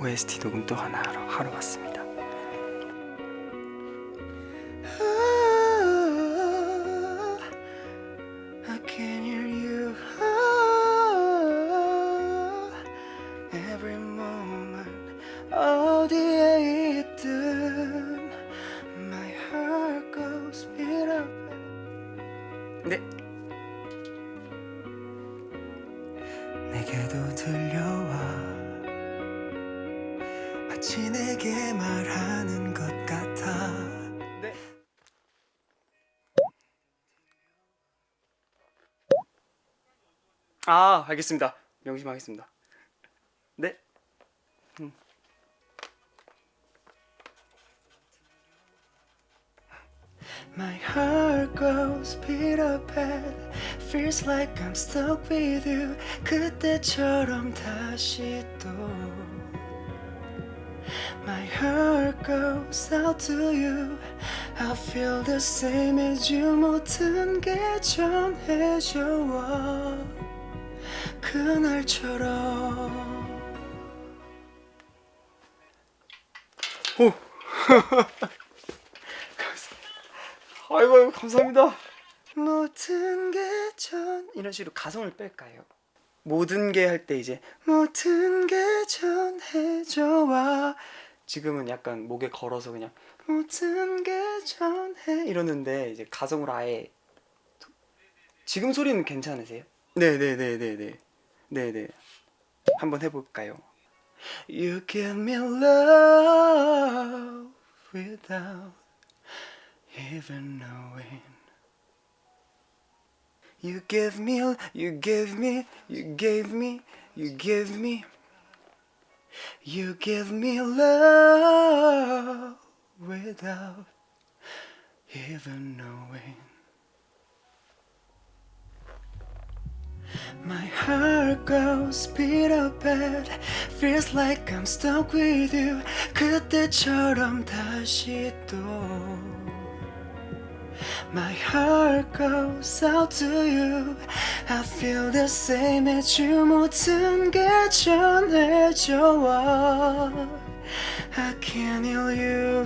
OST 녹음 또 하나 하러, 하러 왔습니다 I can hear you every moment 어디에 있든 My heart goes beat up 네 내게도 들려와 내게 말하는 것 같아 네. 아 알겠습니다 명심하겠습니다 네 음. My heart goes beat up and feels like I'm stuck with you 그때처럼 다시 또 My heart goes out to you. I feel the same as you. 모든 게 전해져와 그날처럼. 오. 아이고 감사합니다. 모든 게 전 이런 식으로 가성을 뺄까요? 모든 게 할 때 이제 모든 게 전해져와 지금은 약간 목에 걸어서 그냥 모든 게 전해 이러는데 이제 가성으로 아예 지금 소리는 괜찮으세요? 네네네네네 네네 한번 해볼까요? You give me love without even knowing You give me, you give me, you gave me, you give me You give me love without even knowing My heart goes beat up and feels like I'm stuck with you 그때처럼 다시 또 My heart goes out to you I feel the same as you 모든 게 전해져와 I can hear you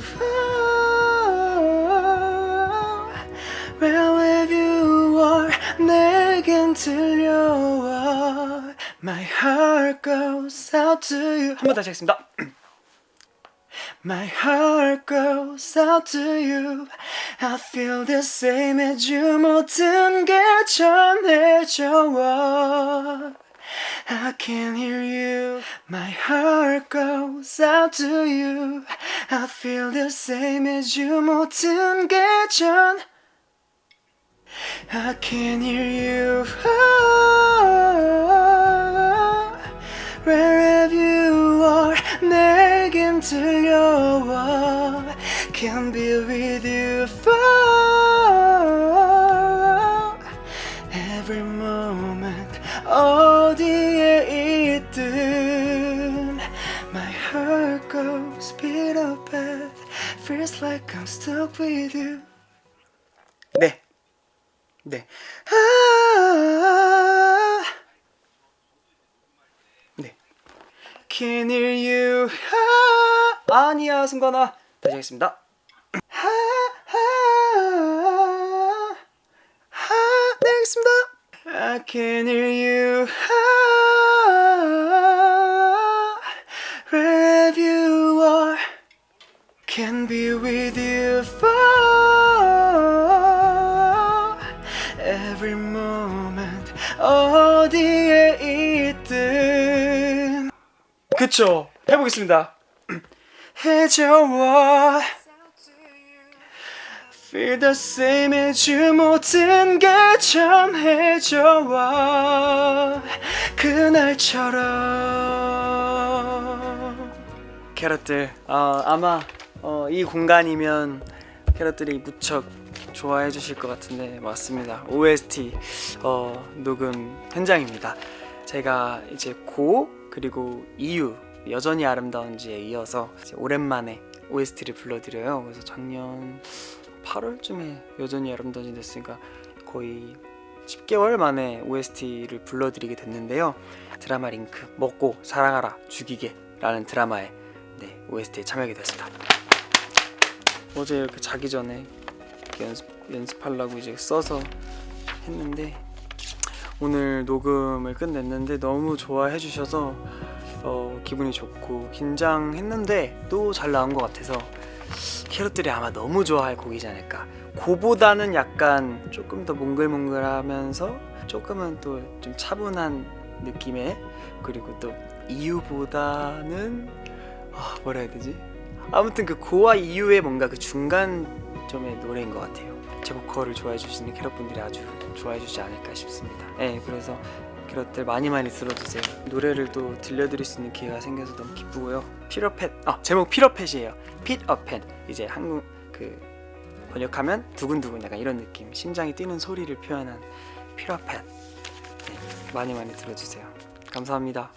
Wherever you are 내겐 들려와 My heart goes out to you 한 번 다시 하겠습니다 My heart goes out to you I feel the same as you 모든 게 전해져와 I can hear you My heart goes out to you I feel the same as you 모든 게 전 I can hear you 들려와 Can be with you for Every moment 어디에 있든 My heart goes beat up and Feels like I'm stuck with you 네 네. 아, Can hear you. 아, 아니야, 승관아. 다시 하겠습니다. 아, 아, 아, 네, 알겠습니다. I can hear you. 아, wherever you are, can be with you for every moment 어디 그쵸 해보겠습니다. 해줘와 Feel the same as you 모든 게 전해져와 그날처럼. 캐럿들 어, 아마 어, 이 공간이면 캐럿들이 무척 좋아해 주실 것 같은데 맞습니다. OST 어, 녹음 현장입니다. 제가 이제 고 그리고 이유 여전히 아름다운지에 이어서 오랜만에 OST를 불러드려요 그래서 작년 8월쯤에 여전히 아름다운지 됐으니까 거의 10개월 만에 OST를 불러드리게 됐는데요 드라마 링크 먹고 사랑하라 죽이게 라는 드라마의 네, OST에 참여하게 됐습니다. 어제 이렇게 자기 전에 연습 연습하려고 이제 써서 했는데 오늘 녹음을 끝냈는데 너무 좋아해 주셔서 어, 기분이 좋고 긴장했는데 또 잘 나온 것 같아서 캐럿들이 아마 너무 좋아할 곡이지 않을까. 고보다는 약간 조금 더 몽글몽글하면서 조금은 또 좀 차분한 느낌의 그리고 또 이유보다는 아, 뭐라 해야 되지? 아무튼 그 고와 이유의 뭔가 그 중간 점의 노래인 것 같아요. 제 보컬을 좋아해 주시는 캐럿분들이 아주 좋아해 주지 않을까 싶습니다. 네, 그래서 캐럿들 많이 많이 들어주세요. 노래를 또 들려드릴 수 있는 기회가 생겨서 너무 기쁘고요. 피러펫, 아 제목 피러펫이에요. 핏어펫 이제 한국 그 번역하면 두근두근 약간 이런 느낌, 심장이 뛰는 소리를 표현한 피러펫. 네, 많이 많이 들어주세요. 감사합니다.